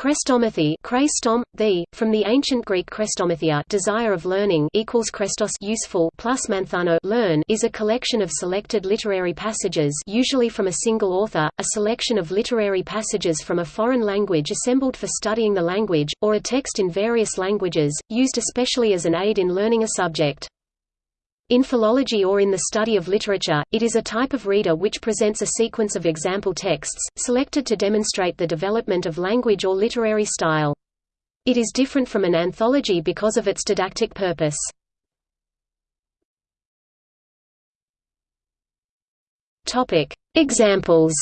Chrestomathy Chrestom, the, from the ancient Greek chrestomathia desire of learning equals chrestos useful plus manthano learn is a collection of selected literary passages usually from a single author, a selection of literary passages from a foreign language assembled for studying the language, or a text in various languages, used especially as an aid in learning a subject. In philology or in the study of literature, it is a type of reader which presents a sequence of example texts, selected to demonstrate the development of language or literary style. It is different from an anthology because of its didactic purpose. Examples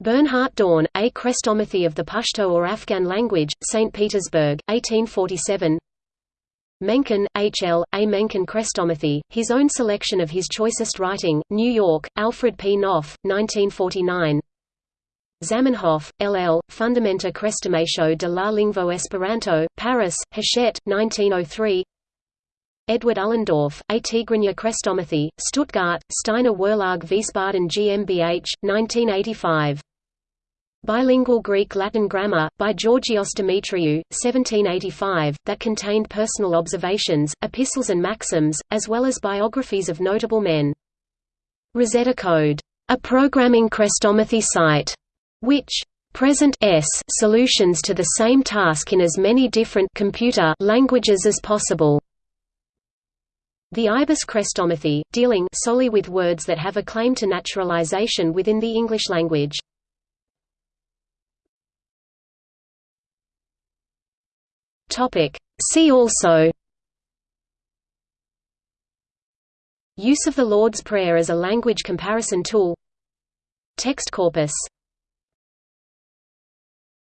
Bernhard Dorn, A Chrestomathy of the Pashto or Afghan Language, St. Petersburg, 1847 Mencken, H. L., A. Mencken Chrestomathy, his own selection of his choicest writing, New York, Alfred P. Knopf, 1949 Zamenhof, L. L., Fundamenta Krestomatio de la Lingvo Esperanto, Paris, Hachette, 1903 Edward Ullendorff, A Tigrinya Chrestomathy, Stuttgart, Steiner Verlag Wiesbaden GmbH, 1985 Bilingual Greek-Latin grammar, by Georgios Demetriou, 1785, that contained personal observations, epistles and maxims, as well as biographies of notable men. Rosetta Code, a programming chrestomathy site, which present s solutions to the same task in as many different computer languages as possible. The IBIS chrestomathy, dealing solely with words that have a claim to naturalization within the English language. Topic. See also. Use of the Lord's Prayer as a language comparison tool. Text corpus